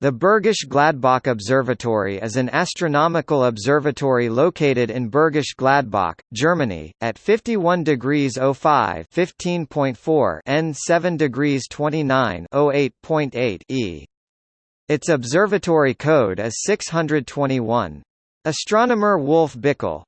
The Bergisch Gladbach Observatory is an astronomical observatory located in Bergisch Gladbach, Germany, at 51 degrees 05 n 7 degrees 29 08.8 e. Its observatory code is 621. Astronomer Wolf Bickel,